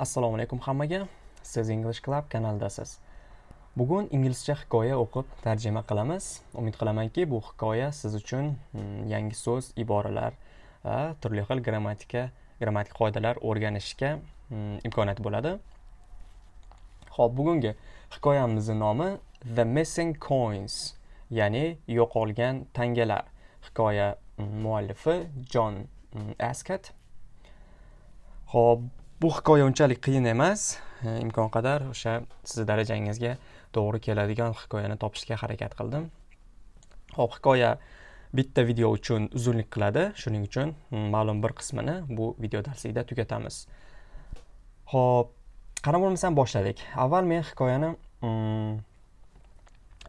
assalomu alaykum hammaga. Siz english club kanalidasiz bugun inglizcha hikoya o'qib tarjima qilamiz. Umid qilamanki bu hikoya siz uchun mm, yangi so'z iboralar va turli xil grammatika grammatik qoidalar o'rganishga mm, imkoniyat bo'ladi. Ho'p bugungi hikoyamizni nomi the missing coins ya'ni yo'qolgan tangalar. Hikoya mm, muallifi jon askat ho'p bu hikoya unchalik qiyin emas. Imkon qadar o'sha sizni darajangizga to'g'ri keladigan hikoyani topishga harakat qildim. Ho'p hikoya bitta video uchun uzunlik qiladi. Shuning uchun hmm, ma'lum bir qismini bu video darslikda tugatamiz. Ho'p qarab bo'lmasam boshladik. Avval men hikoyani hmm,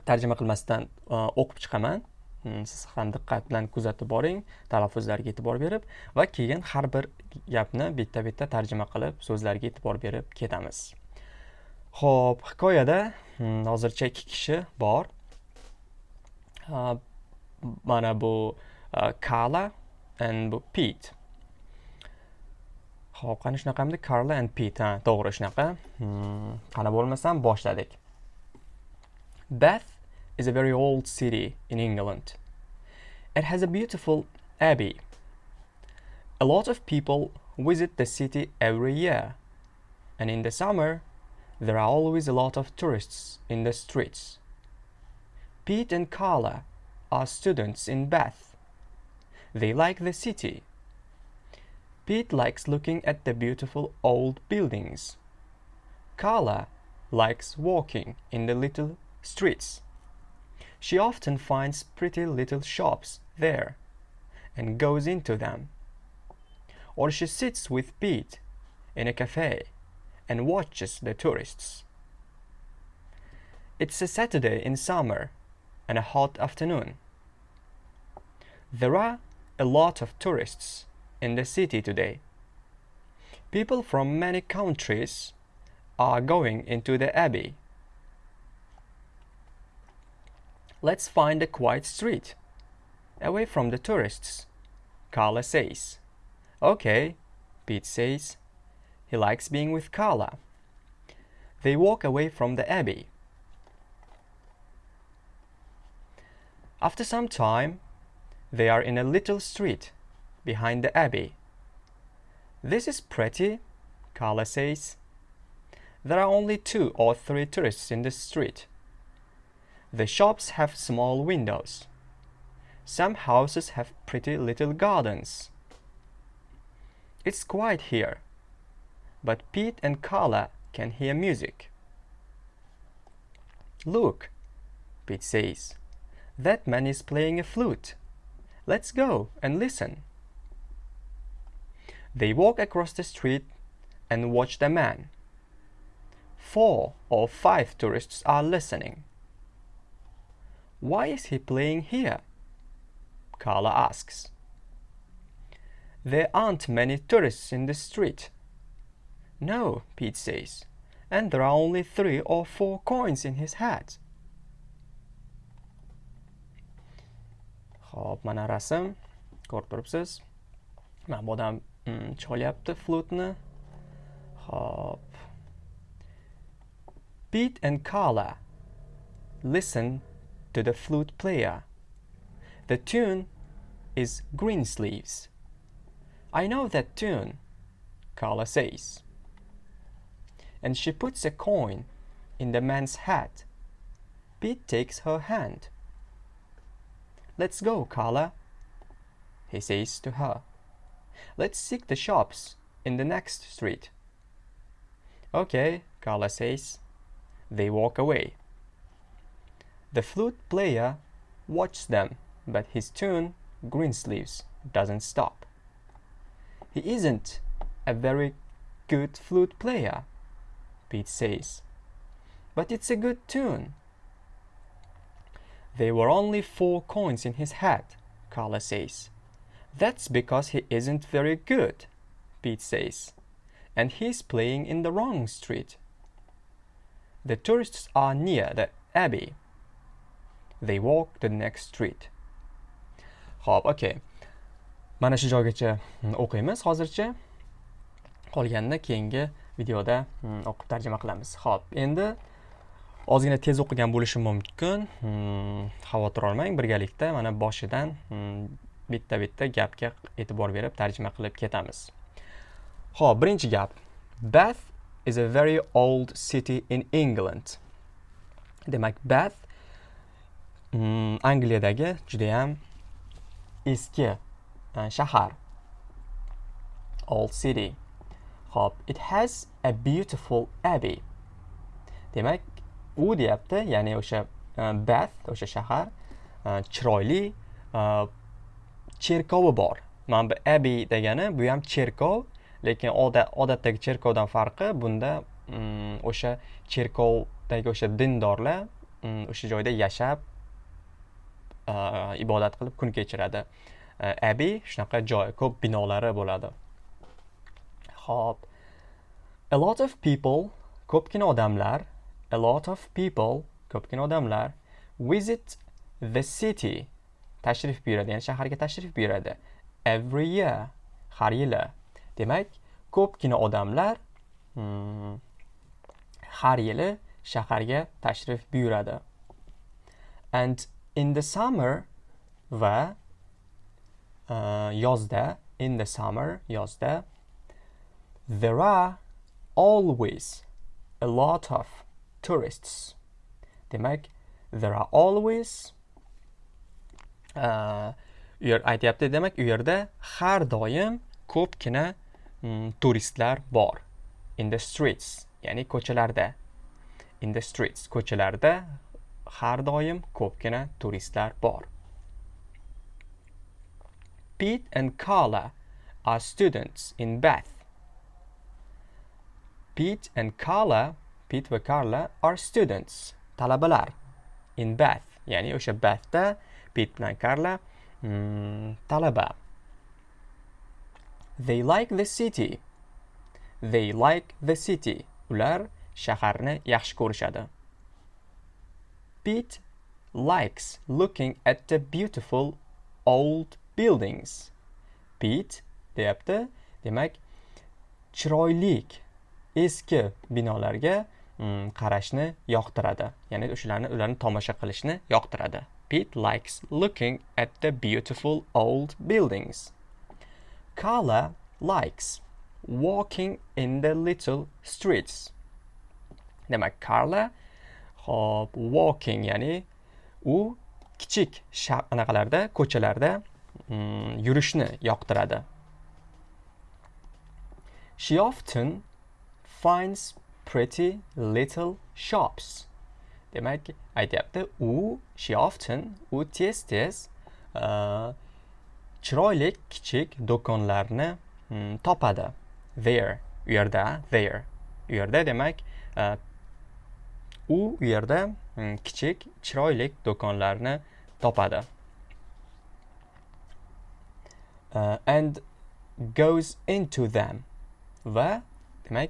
tarjima qilmasdan e, o'qib chiqaman. Mm, siz ham diqqat bilan kuzatib boring talaffuzlarga e'tibor berib va keyin har bir gapni bitta bitta tarjima qilib so'zlarga e'tibor berib ketamiz. Ho'p hikoyada mm, hozircha ikki kishi bor. Mana bu kala and bu pit ho'p qani shunaqamidi karla and pit ha to'g'ri shunaqa. Mm, qani bo'lmasam boshladik. Beth is a very old city in England. It has a beautiful abbey. A lot of people visit the city every year, and in the summer, there are always a lot of tourists in the streets. Pete and Carla are students in Bath. They like the city. Pete likes looking at the beautiful old buildings. Carla likes walking in the little streets. She often finds pretty little shops there and goes into them. Or she sits with Pete in a cafe and watches the tourists. It's a Saturday in summer and a hot afternoon. There are a lot of tourists in the city today. People from many countries are going into the abbey Let's find a quiet street, away from the tourists, Carla says. Okay, Pete says. He likes being with Carla. They walk away from the abbey. After some time, they are in a little street behind the abbey. This is pretty, Carla says. There are only two or three tourists in the street. The shops have small windows. Some houses have pretty little gardens. It's quiet here, but Pete and Carla can hear music. Look, Pete says, that man is playing a flute. Let's go and listen. They walk across the street and watch the man. Four or five tourists are listening. Why is he playing here? Carla asks. There aren't many tourists in the street. No, Pete says, and there are only three or four coins in his hat. Xo'p, mana rasm ko'rib turibsiz. Mana bu odam mm, cholyapti. Xo'p. Pete and Carla listen to the flute player. The tune is Greensleeves. I know that tune, Carla says. And she puts a coin in the man's hat. Pete takes her hand. Let's go, Carla, he says to her. Let's seek the shops in the next street. Okay, Carla says. They walk away. The flute player watches them, but his tune, Greensleeves, doesn't stop. He isn't a very good flute player, Pete says, but it's a good tune. There were only four coins in his hat, Carla says. That's because he isn't very good, Pete says, and he's playing in the wrong street. The tourists are near the abbey, They walk the next street. Xo'p, okay. Mana shu joygacha hmm, o'qiymiz hozircha. Qolganini keyingi videoda hmm, o'qib tarjima qilamiz ho'p endi ozgina tez o'qigan bo'lishim mumkin hmm, xavotir olmang birgalikda mana boshidan bitta bitta gapga e'tibor berib tarjima qilib ketamiz ho'p birinchi gap bath is a very old city in england demak bath Mm, angliyadagi judayam eski e, shahar old city Hop, it has a beautiful abbey. Demak, u deyapti, ya'ni o'sha uh, Bath, o'sha shahar uh, chiroyli uh, cherkovi bor. Mana bu abbey degani bu ham cherkov, lekin odatdagi cherkovdan farqi bunda um, o'sha cherkovdagi o'sha dindorlar um, o'sha joyda yashab ibodat qilib kun kechiradi. abi shunaqa joy, ko'p binolari bo'ladi. Hop. A lot of people, ko'pgina odamlar, a lot of people, ko'pgina odamlar visit the city, tashrif buyuradi, ya'ni shaharga tashrif buyuradi. Every year, har yili. Demak, ko'pgina odamlar hmm, har yili shaharga tashrif buyuradi. And in the summer va uh, yozda, in the summer, yozda There are always a lot of tourists. Demak, there are always uh, u yer aytyapti demak u yerda har doim ko'pgina mm, turistlar bor in the streets ya'ni ko'chalarda in the streets ko'chalarda har doim ko'pgina turistlar bor Pete and Carla are students in Bath Pete and Carla, Pete va Carla are students, talabalar in Bath. Ya'ni o'sha Bathda Pete bilan Carla mm, talaba. They like the city. They like the city. Ular shaharni yaxshi ko'rishadi. Pete likes looking at the beautiful old buildings. Pete deyapti, demak chiroylik eski binolarga mm, qarashni yoqtiradi ya'ni o'shalarni ularni tomosha qilishni yoqtiradi Pete likes looking at the beautiful old buildings. Carla likes walking in the little streets. Demak, Carla hop walking ya'ni u kichik anaqalarda ko'chalarda mm, yurishni yoqtiradi. She often finds pretty little shops. Demak, aytyapti, u she often u tez tez uh, chiroyli kichik do'konlarni mm, topadi. There, u yerda, there. U yerda demak, uh, u yerda mm, kichik chiroyli do'konlarni topadi. Uh, and goes into them. Va demak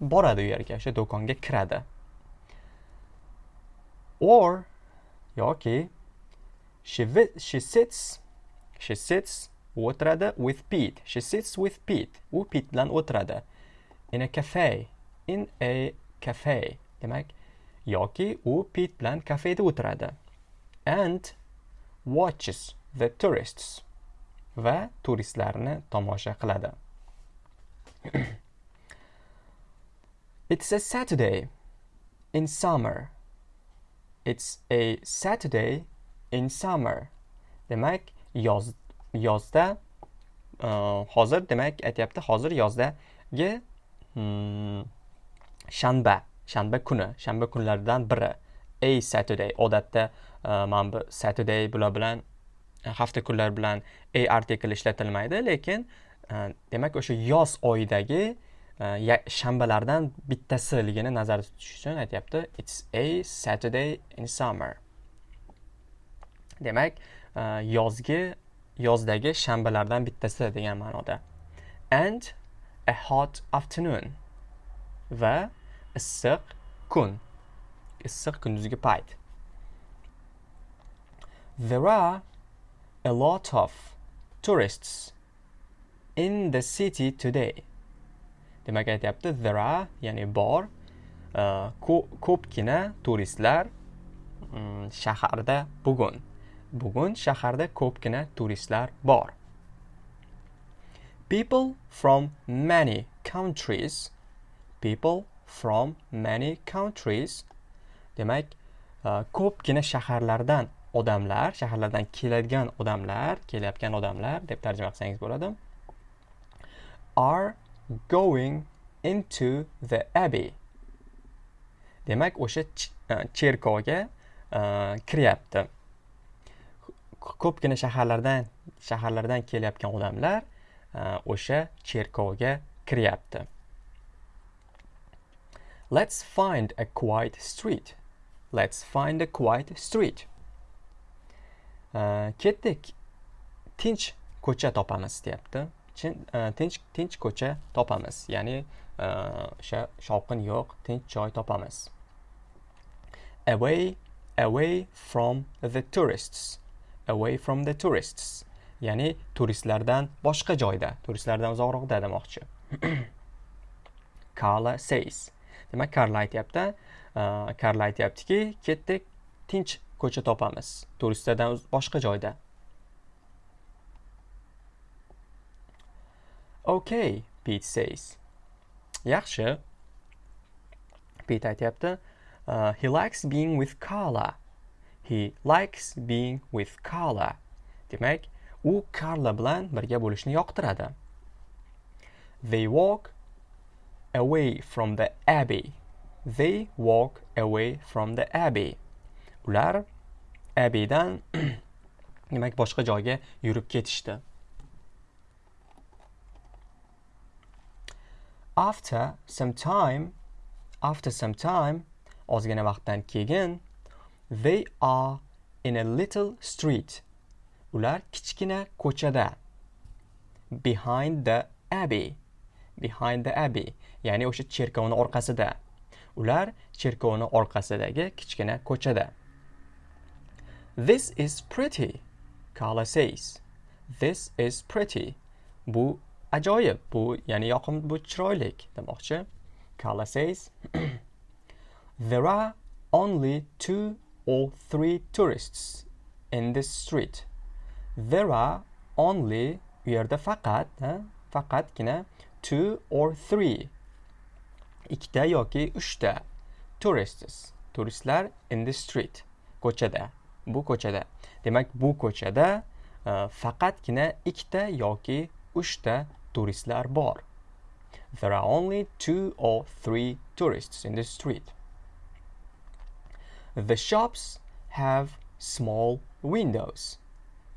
boradi u yerga o'sha do'konga kiradi. Or yoki she, she sits she sits o'tiradi with Pete. She sits with Pete. U Pete bilan o'tiradi. In a cafe. In a cafe. Demak yoki u Pit bilan kafeda o'tiradi and watches the tourists va turistlarni tomosha qiladi It's a Saturday in summer. It's a Saturday in summer. Demak, yoz yozda uh, hozir demak aytyapti hozir yozdagi hmm, shanba, shanba kuni, shanba kunlaridan biri. A Saturday odatda uh, mana bu Saturday bular bilan e, hafta kunlari bilan a artikl ishlatilmaydi, lekin e, demak o'sha yoz oyidagi shanbalardan bittasiligini nazarda tutish uchun aytyapti. It's a saturday in summer. Demak yozgi yozdagi shanbalardan bittasi degan ma'noda. And a hot afternoon. Va issiq kun. Issiq kunduzgi payt. There are a lot of tourists in the city today. Demak aytyapti there are ya'ni bor uh, ko'pgina turistlar mm, shaharda bugun. Bugun shaharda ko'pgina turistlar bor. People from many countries people from many countries. Demak e, ko'pgina shaharlardan odamlar shaharlardan keladigan odamlar kelayotgan odamlar deb tarjima qilsangiz bo'ladi are going into the abbey. Demak o'sha e, cherkovga e, kiryapti. Ko'pgina shaharlardan shaharlardan kelayotgan odamlar o'sha cherkovga kiryapti. Let's find a quiet street. Let's find a quiet street. Ketdik. Tinch ko'cha topamiz deyapti. E, tinch tinch ko'cha topamiz. Ya'ni e, o'sha shovqin yo'q tinch joy topamiz. Away away from the tourists. Away from the tourists. Ya'ni turistlardan boshqa joyda. Turistlardan uzoqroqda demoqchi. Carla says. Demak karl aytyapti karl e, aytyaptiki ketdik tinch ko'cha topamiz. Turistlardan boshqa joyda. Okay pit says. Yaxshi. Pit aytyapti uh, he likes being with carla. He likes being with carla. Demak u karla bilan birga bo'lishni yoqtiradi. They walk away from the abbey. They walk away from the abbey. Ular abbeydan demak boshqa joyga yurib ketishdi. After some time after some time ozgina vaqtdan keyin they are in a little street. Ular kichkina ko'chada behind the abbey behind the abbey. Ya'ni o'sha cherkovni orqasida ular cherkovni orqasidagi kichkina ko'chada This is pretty, Carla says. This is pretty. Bu ajoyib. Bu ya'ni yoqimli, bu chiroyli demoqchi. Carla says. There are only two or three tourists in this street. There are only u yerda faqat, faqatgina two or three ikkita yoki uchta tourists. Turistlar in the street ko'chada. Bu ko'chada. Demak bu ko'chada uh, faqatgina ikkita yoki uchta turistlar bor. There are only two or three tourists in the street. The shops have small windows.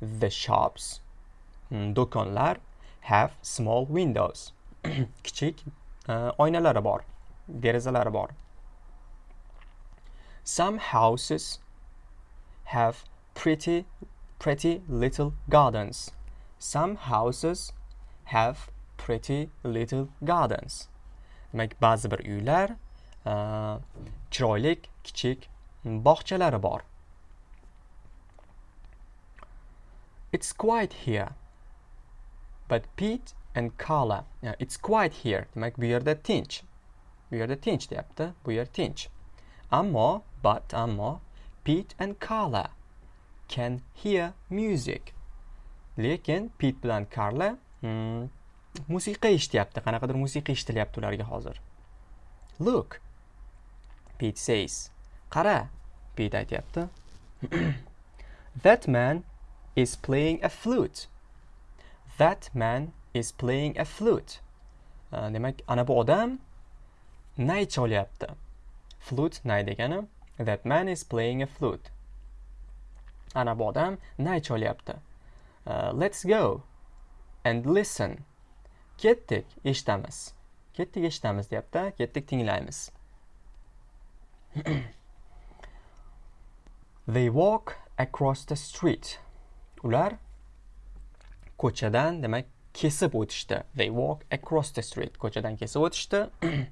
The shops hmm, do'konlar have small windows. Kichik uh, oynalari bor. Derazalari bor some houses have pretty, pretty little gardens. Some houses have pretty little gardens. Demak, ba'zi bir uylar uh, chiroyli kichik bog'chalari bor. It's quiet here. But Pete and Carla, yeah, it's quiet here. Demak, bu yerda tinch. Bu yerda tinch deyapti. Bu yer tinch. Ammo, but ammo Pete and Carla can hear music. Lekin Pete bilan Carla hmm, musiqa eshityapti. Qanaqadir musiqa eshitilyapti ularga hozir. Look. Pete says. Qara. Pete aytyapti. That man is playing a flute. That man is playing a flute. Uh, demak, ana bu odam nay cholyapti. Flute nay degani That man is playing a flute. Ana bu odam nay cholyapti. Uh, let's go and listen. Ketdik, eshitamiz. Ketdik, eshitamiz deyapti. Ketdik, tinglaymiz. They walk across the street. Ular ko'chadan, demak, kesib o'tishdi. They walk across the street. Ko'chadan kesib o'tishdi.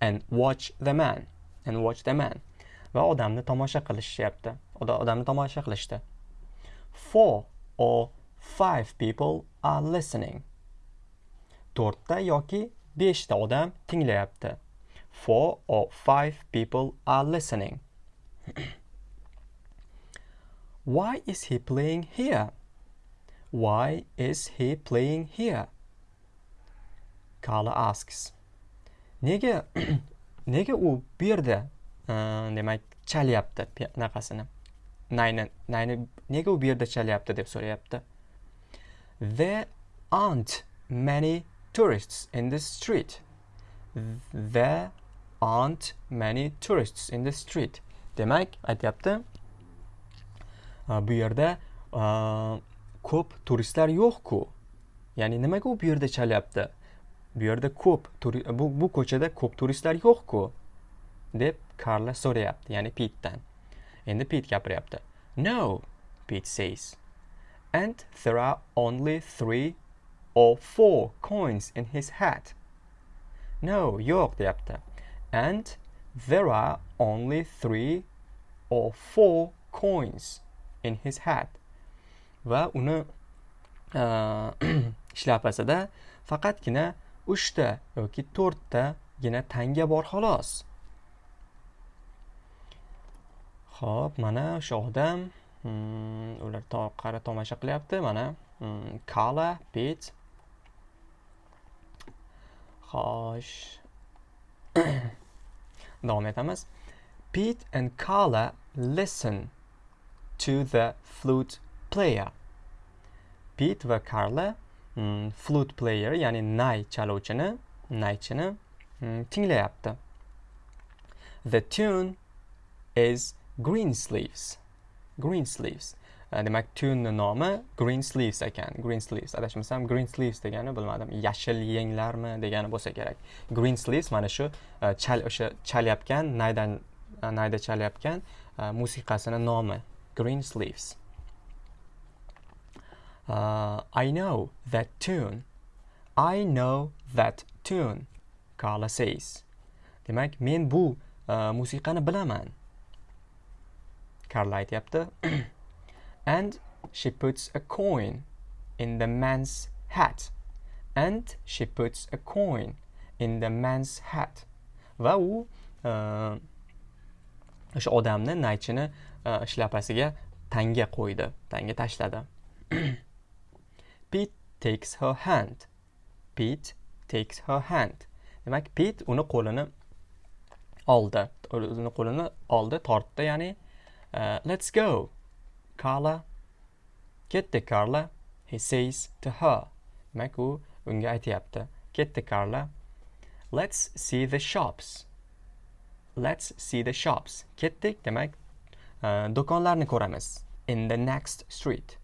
and watch the man. And watch the man. va odamni tomosha qilishyapti. Odamni tomosha qilishdi. Four or five people are listening. To'rtta yoki beshta odam tinglayapti. Four or five people are listening. Why is he playing here? Why is he playing here? Carla asks. Nega nega u bu yerda e, demak chalyapti anaqasini nayni nayni nega u bu yerda chalyapti deb so'rayapti? There aren't many tourists in the street. There aren't many tourists in the street. Demak aytyapti e, bu yerda e, ko'p turistlar yo'q-ku. Ya'ni nimaga u bu yerda chalyapti? Bu yerda ko'p bu, bu ko'chada ko'p turistlar yo'q-ku deb karla so'rayapti ya'ni pitdan endi pit gapiryapti. No pit says and there are only three or four coins in his hat. No yo'q deyapti. And there are only three or four coins in his hat. Va uni uh, shlyapasida faqatgina uchta yoki to'rttagina tanga bor xolos. Ho'p mana o'sha odam hmm, ular qara tomosha qilyapti mana hmm, kala pet. Xo'sh. Davom etamiz. Pete and Carla listen to the flute player. Pete va Carla Mm, flute player ya'ni nay chaluvchini naychini mm, tinglayapti. The tune is green sleeves. Green sleeves. Uh, demak tunni nomi green sleeves ekan. Green sleeves adashmasam green sleeves degani bilmadim. Yashil yenglarmi degani bo'lsa kerak. Green sleeves mana shu uh, chal o'sha chalayotgan naydan uh, nayda chalayotgan uh, musiqasini nomi. Green sleeves. Uh, I know that tune. I know that tune. Carla says. Demak, men bu uh, musiqani bilaman. Carla aytyapti. and she puts a coin in the man's hat. And she puts a coin in the man's hat. Va u uh, o'sha odamni naychini uh, shlapasiga tanga qo'ydi, tanga tashladi. Takes her hand. Pete takes her hand. Demak, Pete uni qo'lini oldi. Uni qo'lini oldi, tortdi, ya'ni uh, let's go. Carla ketdi Carla. He says to her. Demak, u unga aytyapti. Ketdi Carla. Let's see the shops. Let's see the shops. Ketdik, demak, uh, do'konlarni ko'ramiz. In the next street.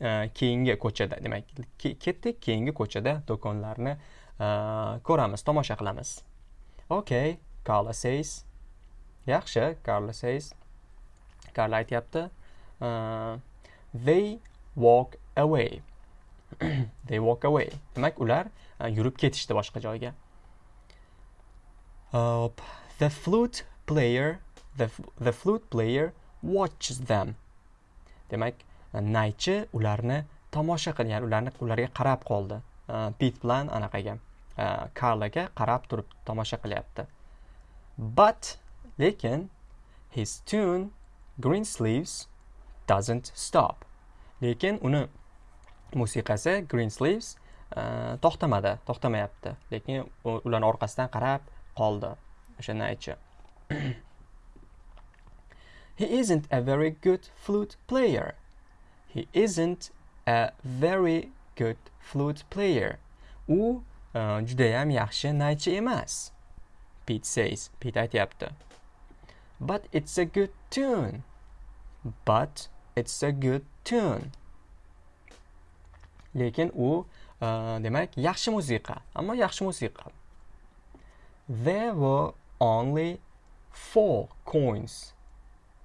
Keyingi ko'chada demak ketdik keyingi ko'chada do'konlarni ko'ramiz tomosha qilamiz. Okay Carla says yaxshi Carla says Carla aytyapti they walk away. They walk away. Demak ular e, yurib ketishdi boshqa joyga. Hop the flute player the, the flute player watches them. Demak naychi ularni tomosha qilgan ularni ularga qarab qoldi. Pit bilan anaqaga karlaga qarab turib tomosha qilyapti. But lekin his tune green sleeves doesn't stop. Lekin uni musiqasi green sleeves to'xtamadi to'xtamayapti. Lekin ularni orqasidan qarab qoldi o'sha naychi he isn't a very good flute player. He isn't a very good flute player. U uh, judayam yaxshi naychi emas. Pete says. Pete aytyapti. But it's a good tune. But it's a good tune. Lekin u uh, demak yaxshi musiqa, ammo yaxshi musiqa. There were only four coins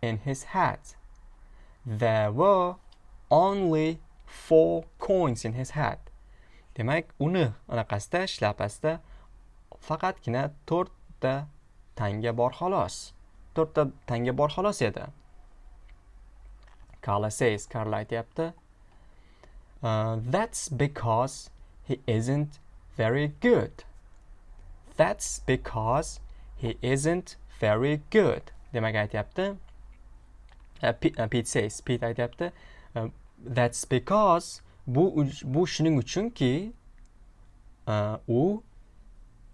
in his hat. There were only four coins in his hat. Demak, uni anaqasida shlapasida faqatgina to'rtta tanga bor xolos. To'rtta tanga bor xolos edi. Carla says, Carla aytyapti. Uh, that's because he isn't very good. that's because he isn't very good demak aytyapti uh, uh Pete says Pete aytyapti uh, that's because bu bu shuning uchunki uh, u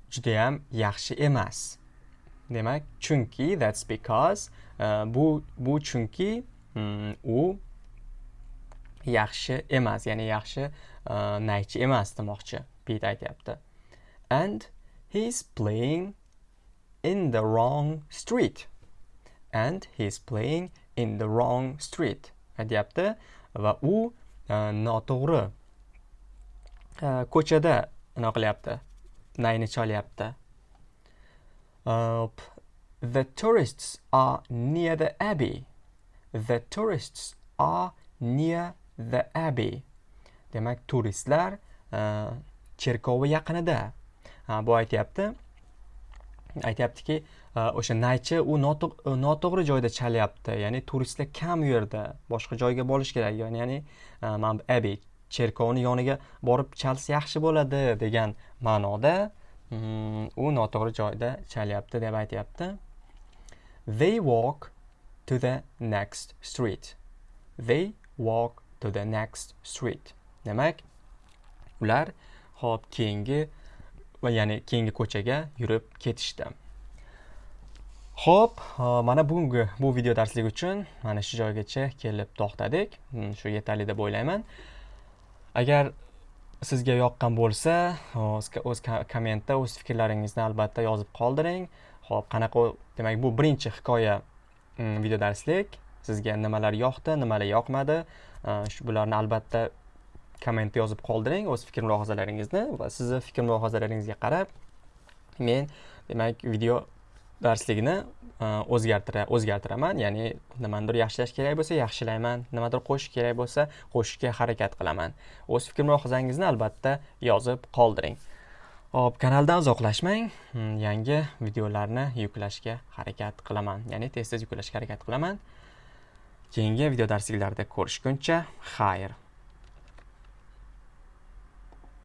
judayam yaxshi emas. Demak chunki that's because uh, bu bu chunki um, u yaxshi emas ya'ni yaxshi uh, naychi emas demoqchi pit aytyapti. And he's playing in the wrong street. And he's playing in the wrong street. Aytyapti? Va u e, noto'g'ri e, ko'chada nima qilyapti nayni cholyapti. E, the tourists are near the abbey. The tourists are near the abbey. Demak turistlar cherkovi yaqinida. Bu aytyapti. Aytyaptiki Э, o'sha naychi u e, noto'g'ri joyda chalyapti. Ya'ni turistlar kam u yerda. Boshqa joyga borish kerak. Ya'ni uh, mana abi cherkovni yoniga borib chalsa yaxshi bo'ladi degan ma'noda mm, u noto'g'ri joyda chalyapti deb aytyapti. They walk to the next street. They walk to the next street. Demak ular hop keyingi va ya'ni keyingi ko'chaga yurib ketishdi. Ho'p mana bugungi bu video darslik uchun mana shu joygacha kelib to'xtadik. Hmm, shu yetarli deb o'ylayman. Agar sizga yoqqan bo'lsa o'z kommentda o'z fikrlaringizni albatta yozib qoldiring. Ho'p qanaqa demak bu birinchi hikoya hmm, video darslik. Sizga nimalar yoqdi nimalar yoqmadi? Shu bularni albatta kommentda yozib qoldiring o'z fikr mulohazalaringizni va sizni fikr mulohazalaringizga qarab men demak video darsligini e, o'zgartira o'zgartiraman. Ya'ni nimanidir yaxshilash kerak bo'lsa yaxshilayman nimadir qo'shish kerak bo'lsa qo'shishga harakat qilaman. O'z fikr mulohazangizni albatta yozib qoldiring. Hop kanaldan uzoqlashmang. Hmm, yangi videolarni yuklashga harakat qilaman. Ya'ni tez tez yuklashga harakat qilaman. Keyingi video darsliklarda ko'rishguncha xayr.